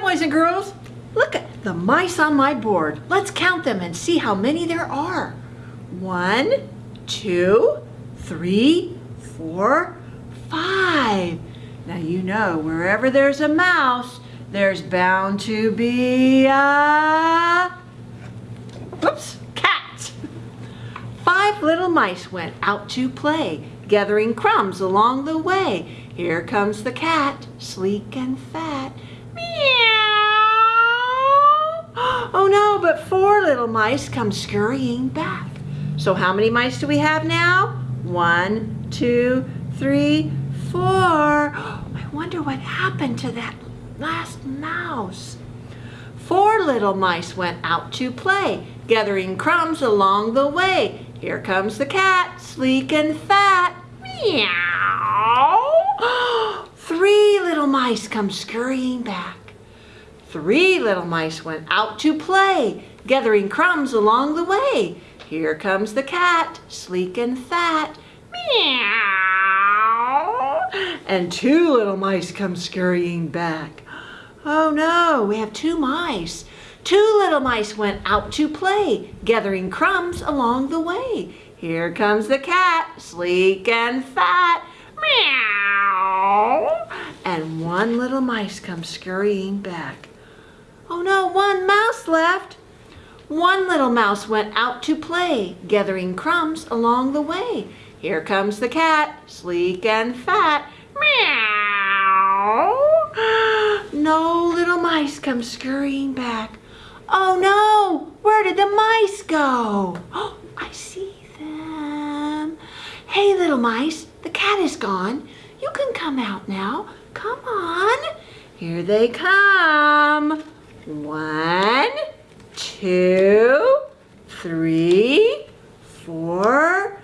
boys and girls. Look at the mice on my board. Let's count them and see how many there are. One, two, three, four, five. Now you know wherever there's a mouse, there's bound to be a... Whoops, cat. Five little mice went out to play, gathering crumbs along the way. Here comes the cat, sleek and fat. Oh no, but four little mice come scurrying back. So how many mice do we have now? One, two, three, four. I wonder what happened to that last mouse. Four little mice went out to play, gathering crumbs along the way. Here comes the cat, sleek and fat. Meow. Three little mice come scurrying back. Three little mice went out to play, gathering crumbs along the way. Here comes the cat, sleek and fat. Meow. And two little mice come scurrying back. Oh no, we have two mice. Two little mice went out to play, gathering crumbs along the way. Here comes the cat, sleek and fat. Meow. And one little mice comes scurrying back. Oh no, one mouse left. One little mouse went out to play, gathering crumbs along the way. Here comes the cat, sleek and fat. Meow. No little mice come scurrying back. Oh no, where did the mice go? Oh, I see them. Hey little mice, the cat is gone. You can come out now. Come on. Here they come. One, two, three, four,